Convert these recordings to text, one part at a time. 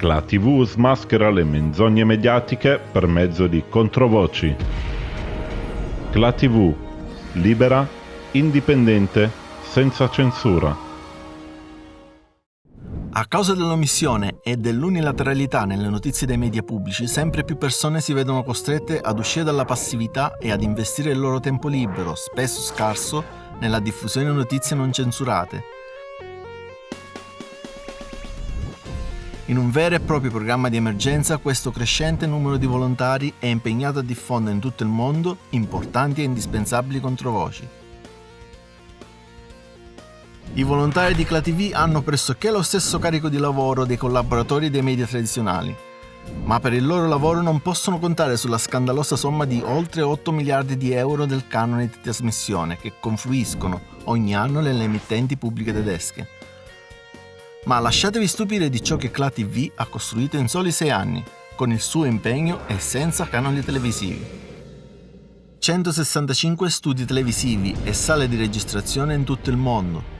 La TV smaschera le menzogne mediatiche per mezzo di controvoci. La TV, libera, indipendente, senza censura. A causa dell'omissione e dell'unilateralità nelle notizie dei media pubblici, sempre più persone si vedono costrette ad uscire dalla passività e ad investire il loro tempo libero, spesso scarso, nella diffusione di notizie non censurate. In un vero e proprio programma di emergenza, questo crescente numero di volontari è impegnato a diffondere in tutto il mondo importanti e indispensabili controvoci. I volontari di ClaTV hanno pressoché lo stesso carico di lavoro dei collaboratori dei media tradizionali, ma per il loro lavoro non possono contare sulla scandalosa somma di oltre 8 miliardi di euro del canone di trasmissione che confluiscono ogni anno nelle emittenti pubbliche tedesche. Ma lasciatevi stupire di ciò che ClaTV ha costruito in soli 6 anni, con il suo impegno e senza canali televisivi. 165 studi televisivi e sale di registrazione in tutto il mondo,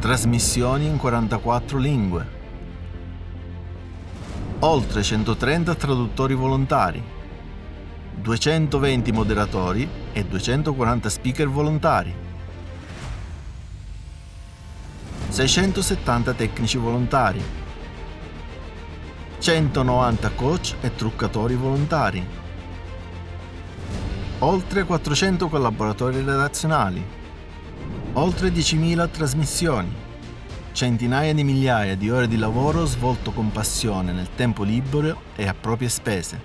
Trasmissioni in 44 lingue. Oltre 130 traduttori volontari. 220 moderatori e 240 speaker volontari. 670 tecnici volontari. 190 coach e truccatori volontari. Oltre 400 collaboratori redazionali Oltre 10.000 trasmissioni, centinaia di migliaia di ore di lavoro svolto con passione nel tempo libero e a proprie spese.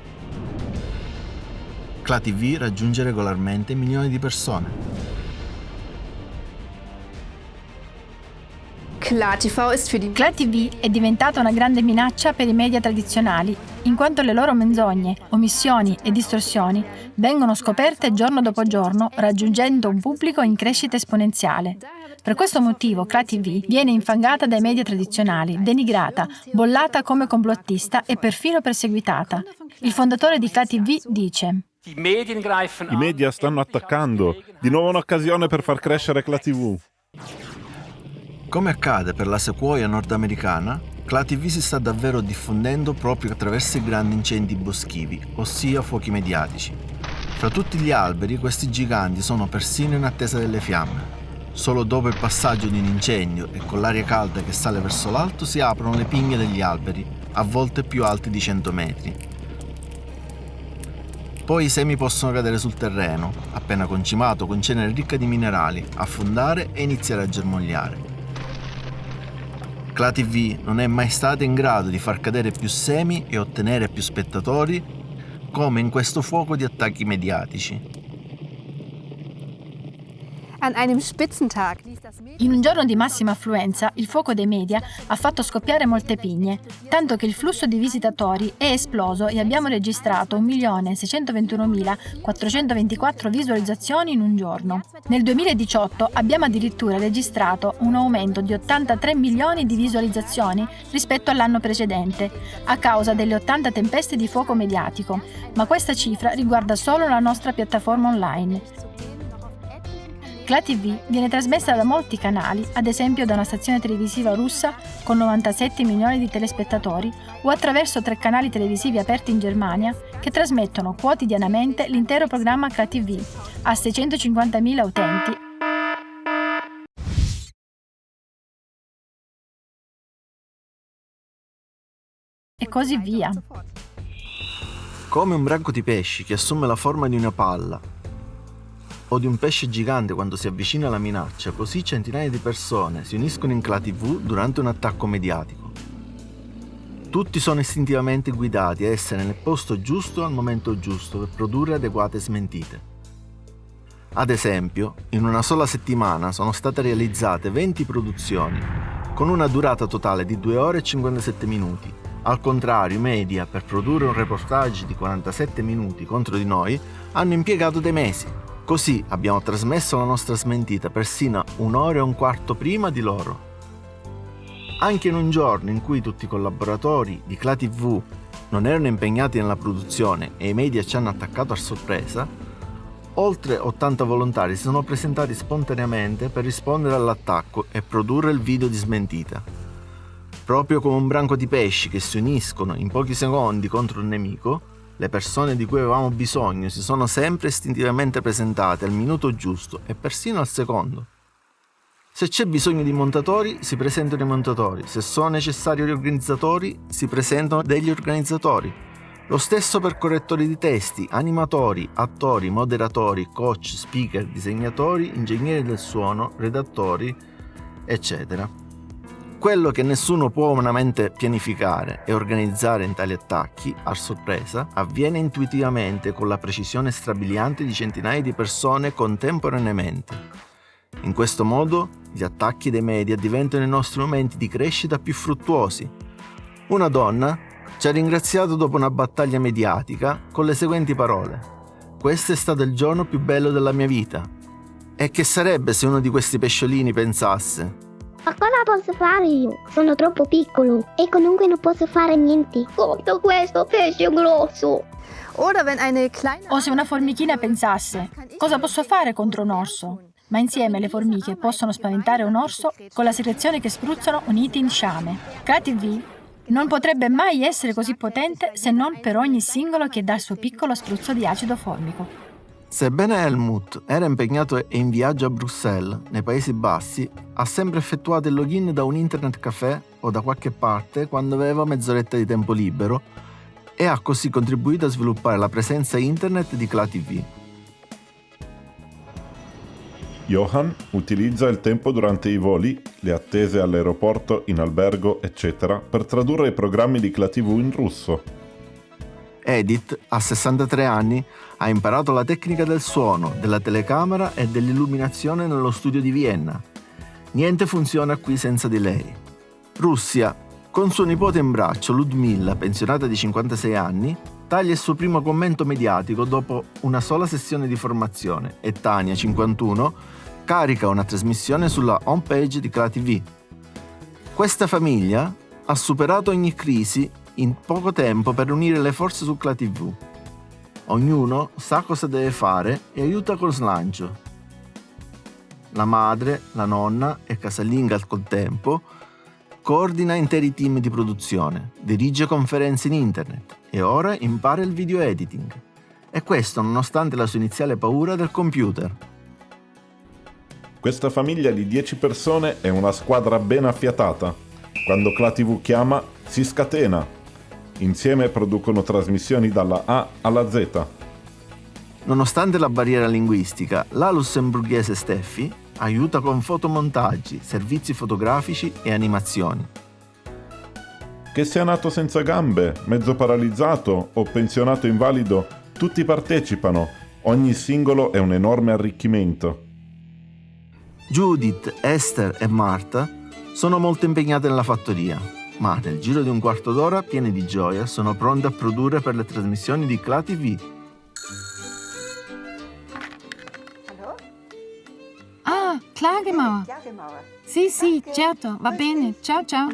ClaTV raggiunge regolarmente milioni di persone. ClaTV è diventata una grande minaccia per i media tradizionali, in quanto le loro menzogne, omissioni e distorsioni vengono scoperte giorno dopo giorno, raggiungendo un pubblico in crescita esponenziale. Per questo motivo ClaTV viene infangata dai media tradizionali, denigrata, bollata come complottista e perfino perseguitata. Il fondatore di ClaTV dice i media stanno attaccando, di nuovo un'occasione per far crescere ClaTV. Come accade per la sequoia nordamericana, ClaTV si sta davvero diffondendo proprio attraverso i grandi incendi boschivi, ossia fuochi mediatici. Fra tutti gli alberi, questi giganti sono persino in attesa delle fiamme. Solo dopo il passaggio di un incendio e con l'aria calda che sale verso l'alto si aprono le pigne degli alberi, a volte più alti di 100 metri. Poi i semi possono cadere sul terreno, appena concimato con cenere ricca di minerali, affondare e iniziare a germogliare. ClaTV non è mai stata in grado di far cadere più semi e ottenere più spettatori come in questo fuoco di attacchi mediatici. In un giorno di massima affluenza, il fuoco dei media ha fatto scoppiare molte pigne, tanto che il flusso di visitatori è esploso e abbiamo registrato 1.621.424 visualizzazioni in un giorno. Nel 2018 abbiamo addirittura registrato un aumento di 83 milioni di visualizzazioni rispetto all'anno precedente, a causa delle 80 tempeste di fuoco mediatico, ma questa cifra riguarda solo la nostra piattaforma online. ClaTV viene trasmessa da molti canali, ad esempio da una stazione televisiva russa con 97 milioni di telespettatori o attraverso tre canali televisivi aperti in Germania che trasmettono quotidianamente l'intero programma ClaTV a 650.000 utenti e così via. Come un branco di pesci che assume la forma di una palla o di un pesce gigante quando si avvicina alla minaccia, così centinaia di persone si uniscono in Cla TV durante un attacco mediatico. Tutti sono istintivamente guidati a essere nel posto giusto al momento giusto per produrre adeguate smentite. Ad esempio, in una sola settimana sono state realizzate 20 produzioni, con una durata totale di 2 ore e 57 minuti. Al contrario, i media, per produrre un reportage di 47 minuti contro di noi, hanno impiegato dei mesi. Così abbiamo trasmesso la nostra smentita persino un'ora e un quarto prima di loro. Anche in un giorno in cui tutti i collaboratori di ClaTV non erano impegnati nella produzione e i media ci hanno attaccato a sorpresa, oltre 80 volontari si sono presentati spontaneamente per rispondere all'attacco e produrre il video di smentita. Proprio come un branco di pesci che si uniscono in pochi secondi contro un nemico, le persone di cui avevamo bisogno si sono sempre istintivamente presentate al minuto giusto e persino al secondo. Se c'è bisogno di montatori, si presentano i montatori. Se sono necessari gli organizzatori, si presentano degli organizzatori. Lo stesso per correttori di testi, animatori, attori, moderatori, coach, speaker, disegnatori, ingegneri del suono, redattori, eccetera. Quello che nessuno può umanamente pianificare e organizzare in tali attacchi, a sorpresa, avviene intuitivamente con la precisione strabiliante di centinaia di persone contemporaneamente. In questo modo gli attacchi dei media diventano i nostri momenti di crescita più fruttuosi. Una donna ci ha ringraziato dopo una battaglia mediatica con le seguenti parole. Questo è stato il giorno più bello della mia vita. E che sarebbe se uno di questi pesciolini pensasse? Ma cosa posso fare io? Sono troppo piccolo e comunque non posso fare niente contro questo pesce grosso. O se una formichina pensasse, cosa posso fare contro un orso? ma insieme le formiche possono spaventare un orso con la secrezione che spruzzano uniti in sciame. CreaTV non potrebbe mai essere così potente se non per ogni singolo che dà il suo piccolo spruzzo di acido formico. Sebbene Helmut era impegnato e in viaggio a Bruxelles, nei Paesi Bassi, ha sempre effettuato il login da un internet caffè o da qualche parte quando aveva mezz'oretta di tempo libero e ha così contribuito a sviluppare la presenza internet di ClaTV. Johan utilizza il tempo durante i voli, le attese all'aeroporto, in albergo, eccetera, per tradurre i programmi di ClaTV in russo. Edith, a 63 anni, ha imparato la tecnica del suono, della telecamera e dell'illuminazione nello studio di Vienna. Niente funziona qui senza di lei. Russia, con suo nipote in braccio, Ludmilla, pensionata di 56 anni, taglia il suo primo commento mediatico dopo una sola sessione di formazione e Tania, 51, carica una trasmissione sulla homepage di ClaTV. Questa famiglia ha superato ogni crisi in poco tempo per unire le forze su ClaTV. Ognuno sa cosa deve fare e aiuta col slancio. La madre, la nonna e casalinga al contempo coordina interi team di produzione, dirige conferenze in internet e ora impara il video editing. E questo nonostante la sua iniziale paura del computer. Questa famiglia di 10 persone è una squadra ben affiatata. Quando ClaTV chiama, si scatena. Insieme producono trasmissioni dalla A alla Z. Nonostante la barriera linguistica, la lussemburghese Steffi aiuta con fotomontaggi, servizi fotografici e animazioni. Che sia nato senza gambe, mezzo paralizzato o pensionato invalido, tutti partecipano. Ogni singolo è un enorme arricchimento. Judith, Esther e Marta sono molto impegnate nella fattoria, ma nel giro di un quarto d'ora, piene di gioia, sono pronte a produrre per le trasmissioni di Cla TV. Ah, Klagemauer. Sì, sì, certo, va bene. Ciao, ciao.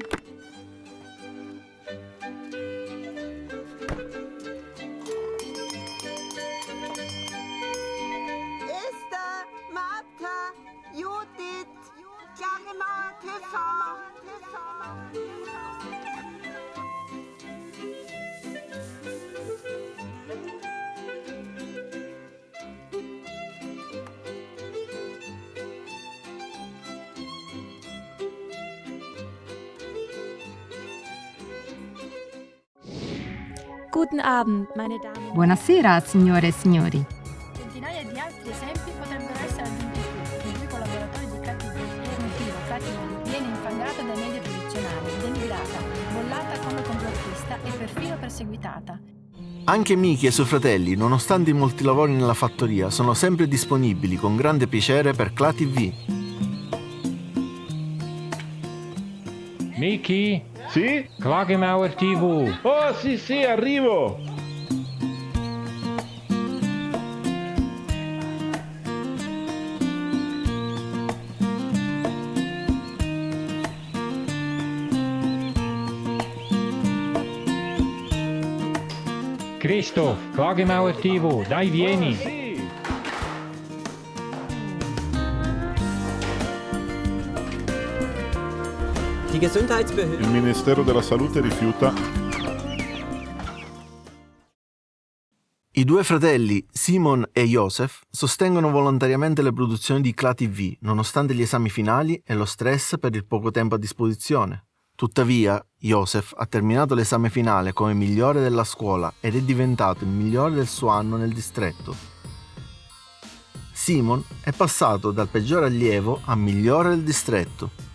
Guten Abend, meine Damen. Buonasera, signore e signori. Centinaia di altri esempi potrebbero essere aggiunti cui i collaboratori di KTV e KTV viene infangata dai media tradizionali, denigrata, bollata come complottista e perfino perseguitata. Anche Miki e i suoi fratelli, nonostante i molti lavori nella fattoria, sono sempre disponibili con grande piacere per Cla TV. Miki, Sì? Klagemauer TV. Oh sì sì, arrivo! Christoph, Klagemauer TV. Dai, vieni. Il Ministero della Salute rifiuta I due fratelli, Simon e Joseph, sostengono volontariamente le produzioni di Cla TV, nonostante gli esami finali e lo stress per il poco tempo a disposizione. Tuttavia, Joseph ha terminato l'esame finale come migliore della scuola ed è diventato il migliore del suo anno nel distretto. Simon è passato dal peggiore allievo a migliore del distretto.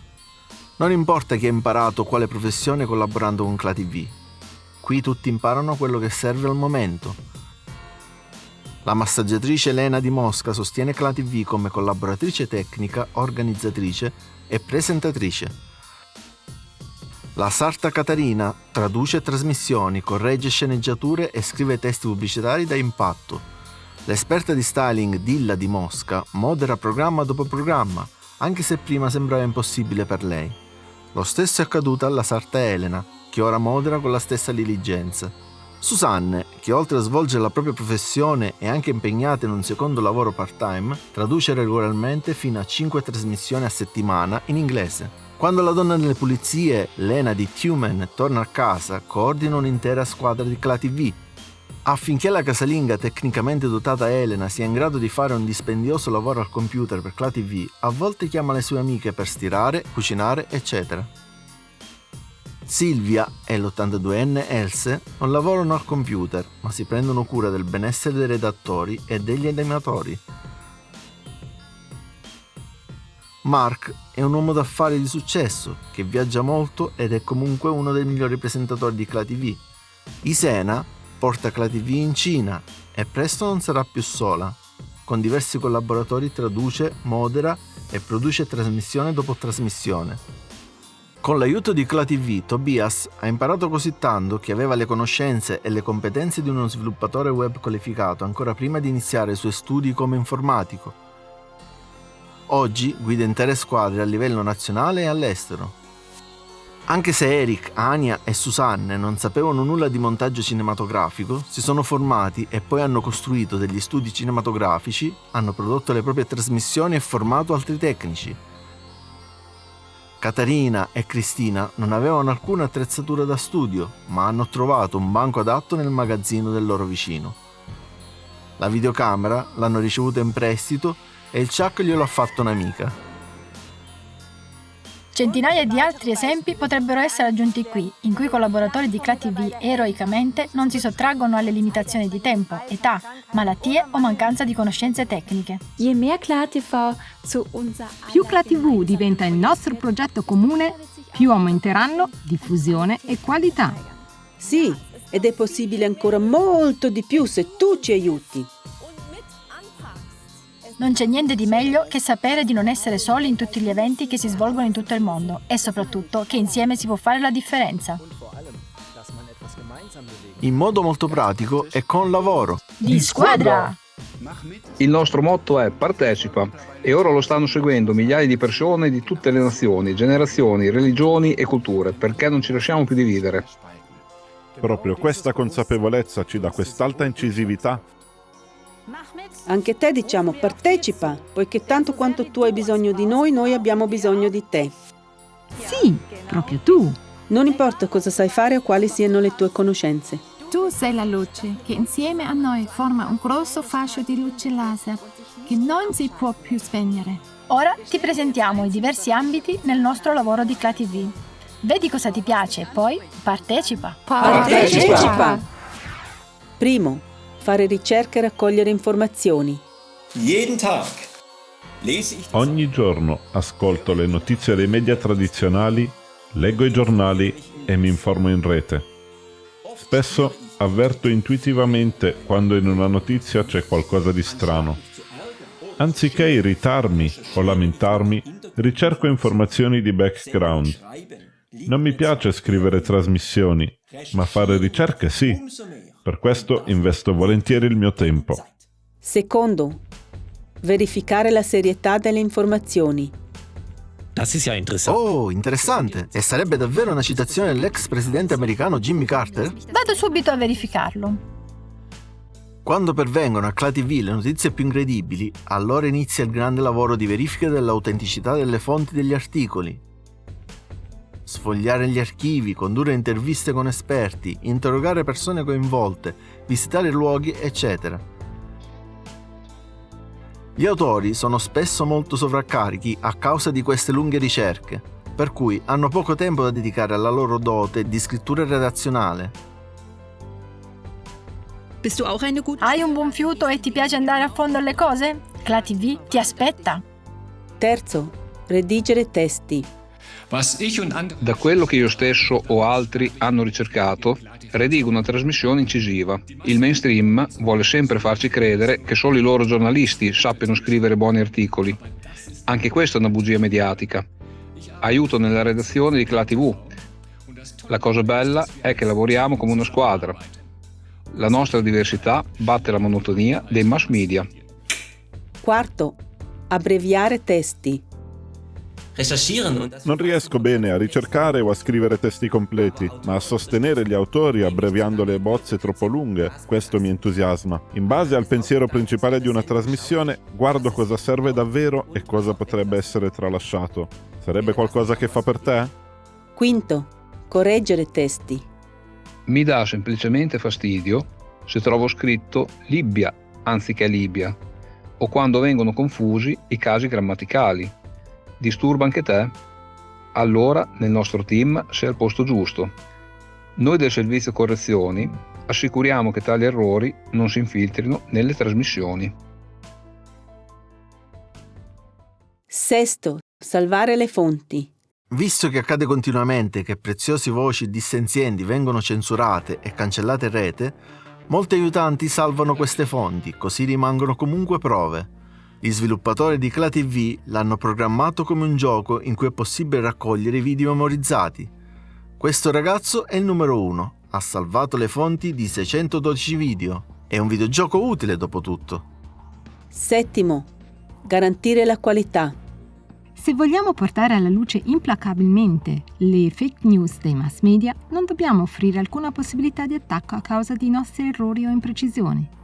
Non importa chi ha imparato quale professione collaborando con Cla TV. Qui tutti imparano quello che serve al momento la massaggiatrice Elena di Mosca sostiene Cla TV come collaboratrice tecnica, organizzatrice e presentatrice. La sarta Catarina traduce trasmissioni, corregge sceneggiature e scrive testi pubblicitari da impatto. L'esperta di styling Dilla di Mosca modera programma dopo programma, anche se prima sembrava impossibile per lei. Lo stesso è accaduto alla sarta Elena, che ora modera con la stessa diligenza. Susanne, che oltre a svolgere la propria professione è anche impegnata in un secondo lavoro part-time, traduce regolarmente fino a 5 trasmissioni a settimana in inglese. Quando la donna delle pulizie, Lena di Tumen, torna a casa, coordina un'intera squadra di Cla TV. Affinché la casalinga tecnicamente dotata Elena sia in grado di fare un dispendioso lavoro al computer per Cla TV, a volte chiama le sue amiche per stirare, cucinare, eccetera. Silvia e l'82enne Else non lavorano al computer, ma si prendono cura del benessere dei redattori e degli animatori. Mark è un uomo d'affari di successo che viaggia molto ed è comunque uno dei migliori presentatori di Cla TV. Isena porta Cla TV in Cina e presto non sarà più sola. Con diversi collaboratori traduce, modera e produce trasmissione dopo trasmissione. Con l'aiuto di ClaTV, Tobias ha imparato così tanto che aveva le conoscenze e le competenze di uno sviluppatore web qualificato ancora prima di iniziare i suoi studi come informatico. Oggi guida intere squadre a livello nazionale e all'estero. Anche se Eric, Ania e Susanne non sapevano nulla di montaggio cinematografico, si sono formati e poi hanno costruito degli studi cinematografici, hanno prodotto le proprie trasmissioni e formato altri tecnici. Caterina e Cristina non avevano alcuna attrezzatura da studio, ma hanno trovato un banco adatto nel magazzino del loro vicino. La videocamera l'hanno ricevuta in prestito e il Chuck glielo ha fatto un'amica. Centinaia di altri esempi potrebbero essere aggiunti qui, in cui i collaboratori di ClaTV eroicamente non si sottraggono alle limitazioni di tempo, età, malattie o mancanza di conoscenze tecniche. Più ClaTV diventa il nostro progetto comune, più aumenteranno diffusione e qualità. Sì, ed è possibile ancora molto di più se tu ci aiuti. Non c'è niente di meglio che sapere di non essere soli in tutti gli eventi che si svolgono in tutto il mondo e soprattutto che insieme si può fare la differenza. In modo molto pratico e con lavoro. Di squadra! Il nostro motto è partecipa e ora lo stanno seguendo migliaia di persone di tutte le nazioni, generazioni, religioni e culture perché non ci lasciamo più dividere. Proprio questa consapevolezza ci dà quest'alta incisività anche te diciamo partecipa, poiché tanto quanto tu hai bisogno di noi, noi abbiamo bisogno di te. Sì, proprio tu. Non importa cosa sai fare o quali siano le tue conoscenze. Tu sei la luce che insieme a noi forma un grosso fascio di luce laser che non si può più spegnere. Ora ti presentiamo i diversi ambiti nel nostro lavoro di ClaTV. Vedi cosa ti piace e poi partecipa. Partecipa! Primo, fare ricerca e raccogliere informazioni. Ogni giorno ascolto le notizie dei media tradizionali, leggo i giornali e mi informo in rete. Spesso avverto intuitivamente quando in una notizia c'è qualcosa di strano. Anziché irritarmi o lamentarmi, ricerco informazioni di background. Non mi piace scrivere trasmissioni, ma fare ricerche sì. Per questo investo volentieri il mio tempo. Secondo, verificare la serietà delle informazioni. Oh, interessante! E sarebbe davvero una citazione dell'ex presidente americano Jimmy Carter? Vado subito a verificarlo. Quando pervengono a ClaTV le notizie più incredibili, allora inizia il grande lavoro di verifica dell'autenticità delle fonti degli articoli. Sfogliare gli archivi, condurre interviste con esperti, interrogare persone coinvolte, visitare luoghi, eccetera. Gli autori sono spesso molto sovraccarichi a causa di queste lunghe ricerche, per cui hanno poco tempo da dedicare alla loro dote di scrittura redazionale. Hai un buon fiuto e ti piace andare a fondo alle cose? Cla TV ti aspetta. Terzo, redigere testi. Da quello che io stesso o altri hanno ricercato, redigo una trasmissione incisiva. Il mainstream vuole sempre farci credere che solo i loro giornalisti sappiano scrivere buoni articoli. Anche questa è una bugia mediatica. Aiuto nella redazione di Cla TV. La cosa bella è che lavoriamo come una squadra. La nostra diversità batte la monotonia dei mass media. Quarto, abbreviare testi. Non riesco bene a ricercare o a scrivere testi completi, ma a sostenere gli autori abbreviando le bozze troppo lunghe. Questo mi entusiasma. In base al pensiero principale di una trasmissione, guardo cosa serve davvero e cosa potrebbe essere tralasciato. Sarebbe qualcosa che fa per te? Quinto, correggere testi. Mi dà semplicemente fastidio se trovo scritto Libia anziché Libia o quando vengono confusi i casi grammaticali. Disturba anche te? Allora nel nostro team sei al posto giusto. Noi del servizio correzioni assicuriamo che tali errori non si infiltrino nelle trasmissioni. Sesto, salvare le fonti. Visto che accade continuamente che preziose voci dissenzienti vengono censurate e cancellate in rete, molti aiutanti salvano queste fonti, così rimangono comunque prove. Gli sviluppatori di Cla TV l'hanno programmato come un gioco in cui è possibile raccogliere i video memorizzati. Questo ragazzo è il numero uno, ha salvato le fonti di 612 video. È un videogioco utile dopo tutto. Settimo, garantire la qualità. Se vogliamo portare alla luce implacabilmente le fake news dei mass media, non dobbiamo offrire alcuna possibilità di attacco a causa di nostri errori o imprecisioni.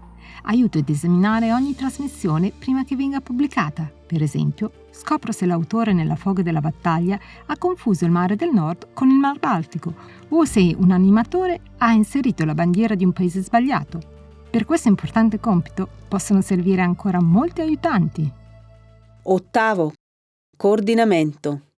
Aiuto ad esaminare ogni trasmissione prima che venga pubblicata. Per esempio, scopro se l'autore nella foga della battaglia ha confuso il mare del nord con il mar Baltico o se un animatore ha inserito la bandiera di un paese sbagliato. Per questo importante compito possono servire ancora molti aiutanti. Ottavo, coordinamento.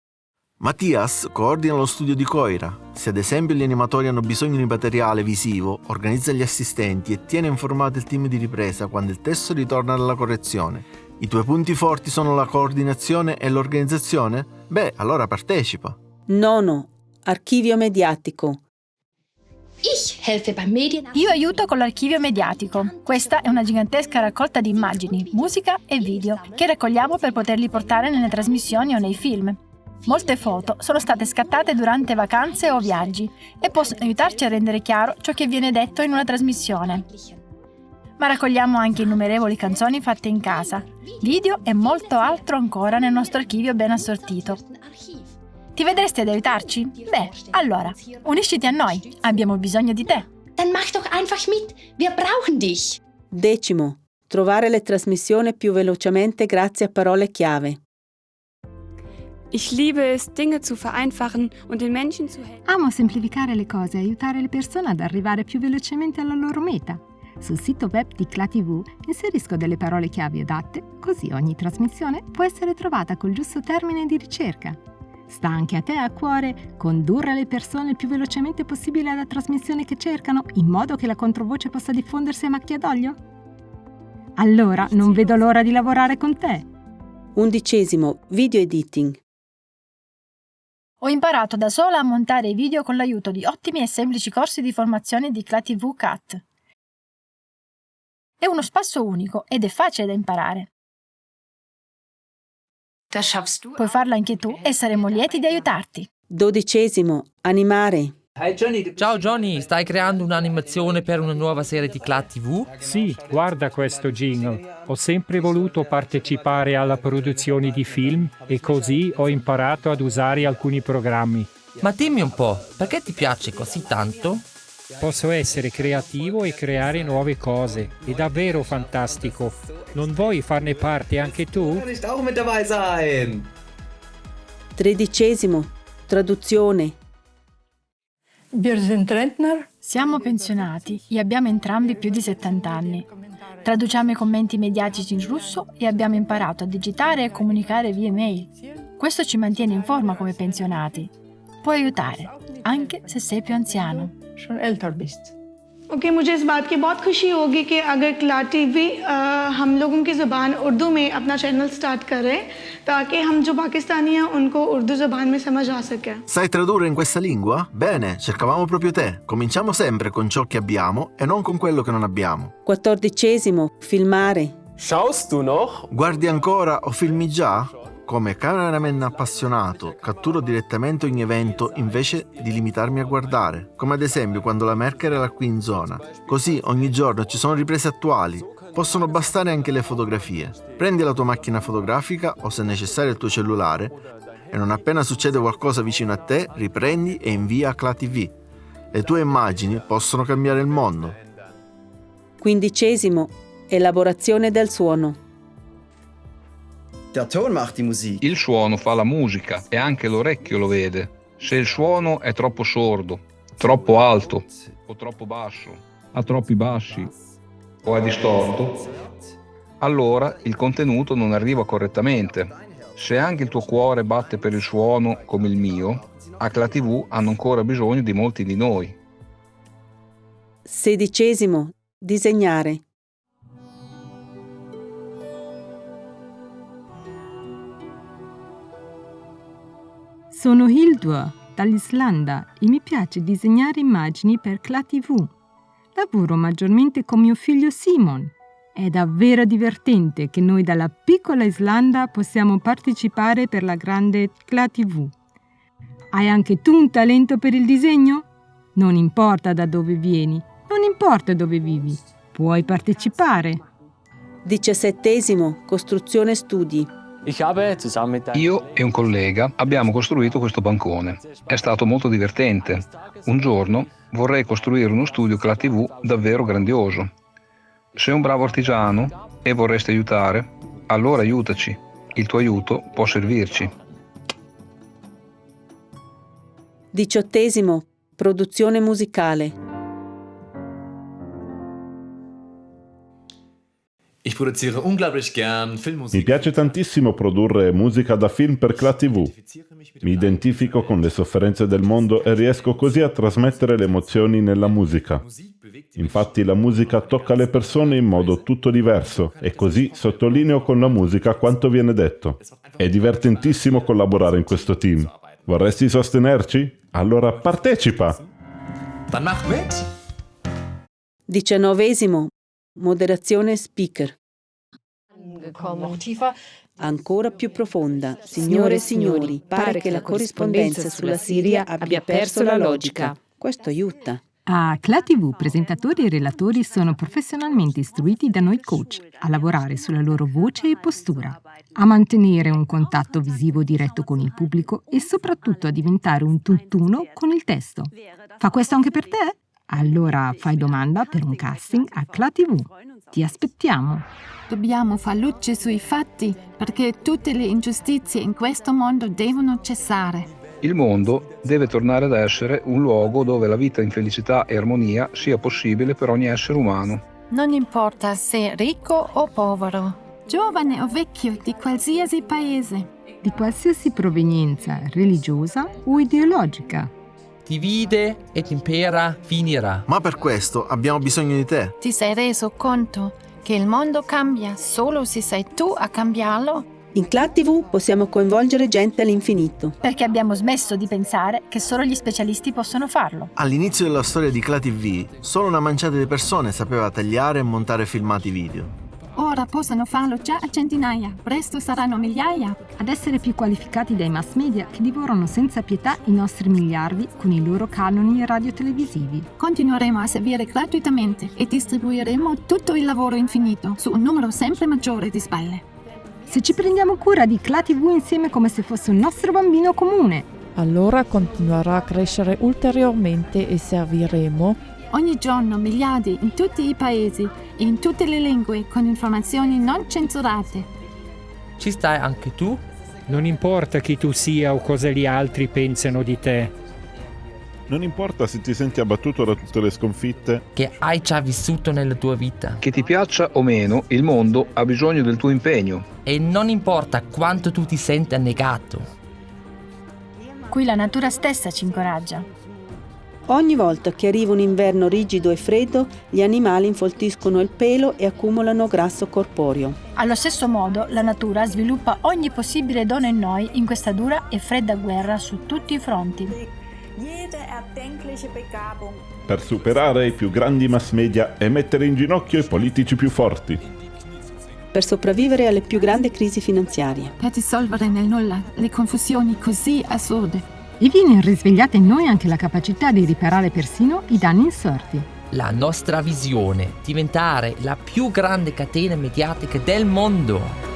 Mattias coordina lo studio di Coira. Se ad esempio gli animatori hanno bisogno di materiale visivo, organizza gli assistenti e tiene informato il team di ripresa quando il testo ritorna dalla correzione. I tuoi punti forti sono la coordinazione e l'organizzazione? Beh, allora partecipa. Nono, archivio mediatico. Io aiuto con l'archivio mediatico. Questa è una gigantesca raccolta di immagini, musica e video che raccogliamo per poterli portare nelle trasmissioni o nei film. Molte foto sono state scattate durante vacanze o viaggi e possono aiutarci a rendere chiaro ciò che viene detto in una trasmissione. Ma raccogliamo anche innumerevoli canzoni fatte in casa, video e molto altro ancora nel nostro archivio ben assortito. Ti vedresti ad aiutarci? Beh, allora, unisciti a noi, abbiamo bisogno di te. Dann mach doch einfach mit, wir brauchen dich. Decimo, trovare le trasmissioni più velocemente grazie a parole chiave. Ich liebe es, Dinge zu vereinfachen und den Menschen zu helfen. Amo semplificare le cose e aiutare le persone ad arrivare più velocemente alla loro meta. Sul sito web di ClaTV inserisco delle parole chiave adatte, così ogni trasmissione può essere trovata col giusto termine di ricerca. Sta anche a te a cuore condurre le persone il più velocemente possibile alla trasmissione che cercano, in modo che la controvoce possa diffondersi a macchia d'olio? Allora non vedo l'ora di lavorare con te. Undicesimo, video editing. Ho imparato da sola a montare i video con l'aiuto di ottimi e semplici corsi di formazione di ClaTV CAT. È uno spasso unico ed è facile da imparare. Puoi farlo anche tu e saremo lieti di aiutarti. Dodicesimo, animare. Ciao Johnny, stai creando un'animazione per una nuova serie di CLAT TV? Sì, guarda questo jingle. Ho sempre voluto partecipare alla produzione di film e così ho imparato ad usare alcuni programmi. Ma dimmi un po', perché ti piace così tanto? Posso essere creativo e creare nuove cose. È davvero fantastico. Non vuoi farne parte anche tu? Tredicesimo, traduzione. Siamo pensionati e abbiamo entrambi più di 70 anni. Traduciamo i commenti mediatici in russo e abbiamo imparato a digitare e comunicare via mail. Questo ci mantiene in forma come pensionati. Può aiutare, anche se sei più anziano. Okay मुझे इस बात की बहुत खुशी होगी कि अगर क्ला टीवी हम लोगों की ज़ुबान उर्दू में अपना चैनल स्टार्ट करे ताकि हम जो पाकिस्तानी हैं उनको उर्दू ज़ुबान में समझ आ सके Sai tradurre in questa lingua? Bene, cercavamo proprio te. Cominciamo sempre con ciò che abbiamo e non con quello che non abbiamo. Quattordicesimo, filmare. Schaust du noch? Guardi ancora o filmi già? Come cameraman appassionato, catturo direttamente ogni evento invece di limitarmi a guardare, come ad esempio quando la Merkel era qui in zona. Così ogni giorno ci sono riprese attuali, possono bastare anche le fotografie. Prendi la tua macchina fotografica o se necessario il tuo cellulare e non appena succede qualcosa vicino a te, riprendi e invia a Cla TV. Le tue immagini possono cambiare il mondo. Quindicesimo, elaborazione del suono. Il suono fa la musica e anche l'orecchio lo vede. Se il suono è troppo sordo, troppo alto o troppo basso, ha troppi bassi o è distorto, allora il contenuto non arriva correttamente. Se anche il tuo cuore batte per il suono come il mio, ACLA TV hanno ancora bisogno di molti di noi. Sedicesimo, disegnare. Sono Hildur dall'Islanda e mi piace disegnare immagini per Cla TV. Lavoro maggiormente con mio figlio Simon. È davvero divertente che noi dalla piccola Islanda possiamo partecipare per la grande Cla TV. Hai anche tu un talento per il disegno? Non importa da dove vieni, non importa dove vivi, puoi partecipare. Diciassettesimo, costruzione studi. Io e un collega abbiamo costruito questo bancone. È stato molto divertente. Un giorno vorrei costruire uno studio Cla TV davvero grandioso. Sei un bravo artigiano e vorresti aiutare? Allora aiutaci. Il tuo aiuto può servirci. Diciottesimo, produzione musicale. Mi piace tantissimo produrre musica da film per Cla TV. Mi identifico con le sofferenze del mondo e riesco così a trasmettere le emozioni nella musica. Infatti la musica tocca le persone in modo tutto diverso e così sottolineo con la musica quanto viene detto. È divertentissimo collaborare in questo team. Vorresti sostenerci? Allora partecipa! Diciannovesimo, moderazione speaker. Ancora più profonda. Signore e signori, pare che la corrispondenza sulla Siria abbia perso la logica. Questo aiuta. A Cla TV, presentatori e relatori sono professionalmente istruiti da noi coach a lavorare sulla loro voce e postura, a mantenere un contatto visivo diretto con il pubblico e soprattutto a diventare un tutt'uno con il testo. Fa questo anche per te? Allora fai domanda per un casting a Cla TV. Ti aspettiamo. Dobbiamo far luce sui fatti perché tutte le ingiustizie in questo mondo devono cessare. Il mondo deve tornare ad essere un luogo dove la vita in felicità e armonia sia possibile per ogni essere umano. Non importa se ricco o povero, giovane o vecchio di qualsiasi paese. Di qualsiasi provenienza religiosa o ideologica. Divide ed impera finirà. Ma per questo abbiamo bisogno di te. Ti sei reso conto che il mondo cambia solo se sei tu a cambiarlo? In Cla TV possiamo coinvolgere gente all'infinito. Perché abbiamo smesso di pensare che solo gli specialisti possono farlo. All'inizio della storia di Cla TV, solo una manciata di persone sapeva tagliare e montare filmati video. Ora possono farlo già a centinaia, presto saranno migliaia. Ad essere più qualificati dai mass media che divorano senza pietà i nostri miliardi con i loro canoni radiotelevisivi. Continueremo a servire gratuitamente e distribuiremo tutto il lavoro infinito su un numero sempre maggiore di spalle. Se ci prendiamo cura di Cla TV insieme come se fosse un nostro bambino comune. Allora continuerà a crescere ulteriormente e serviremo Ogni giorno miliardi in tutti i paesi e in tutte le lingue con informazioni non censurate. Ci stai anche tu? Non importa chi tu sia o cosa gli altri pensano di te. Non importa se ti senti abbattuto da tutte le sconfitte. Che hai già vissuto nella tua vita. Che ti piaccia o meno, il mondo ha bisogno del tuo impegno. E non importa quanto tu ti senta negato. Qui la natura stessa ci incoraggia. Ogni volta che arriva un inverno rigido e freddo, gli animali infoltiscono il pelo e accumulano grasso corporeo. Allo stesso modo, la natura sviluppa ogni possibile dono in noi in questa dura e fredda guerra su tutti i fronti. Per superare i più grandi mass media e mettere in ginocchio i politici più forti. Per sopravvivere alle più grandi crisi finanziarie. Per dissolvere nel nulla le confusioni così assurde. E viene risvegliata in noi anche la capacità di riparare persino i danni insorti. La nostra visione, diventare la più grande catena mediatica del mondo.